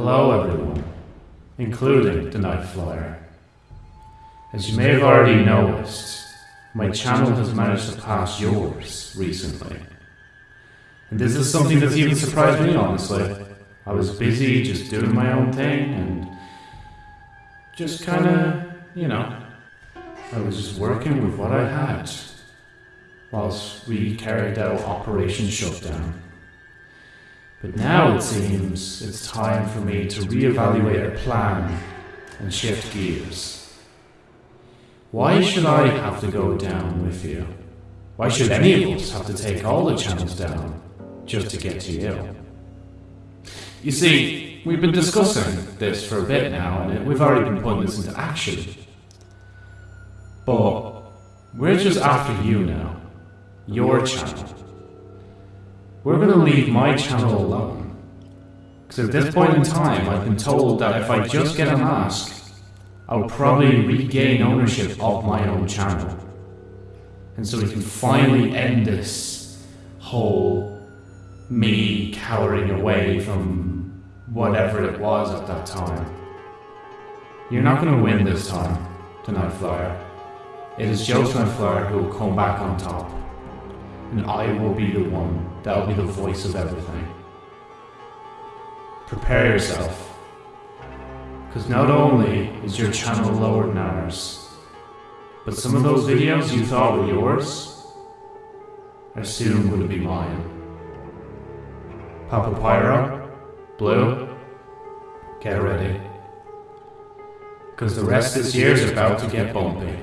Hello, everyone, including the Night Flyer. As you may have already noticed, my channel has managed to pass yours recently. And this is something that's even surprised me, honestly. I was busy just doing my own thing and just kind of, you know, I was just working with what I had whilst we carried out Operation Shutdown. But now it seems it's time for me to reevaluate our plan and shift gears. Why should I have to go down with you? Why should any of us have to take all the channels down just to get to you? You see, we've been discussing this for a bit now, and we've already been putting this into action. But we're just after you now. Your channel. We're going to leave my channel alone. Because at this point in time, I've been told that if I just get a mask, I'll probably regain ownership of my own channel. And so we can finally end this whole me cowering away from whatever it was at that time. You're not going to win this time, tonight, Flyer. It is Joseph Flyer who will come back on top and I will be the one that will be the voice of everything. Prepare yourself, because not only is your channel lower than ours, but some of those videos you thought were yours are soon going to be mine. Papa Pyro, Blue, get ready. Because the rest of this year is about to get bumpy.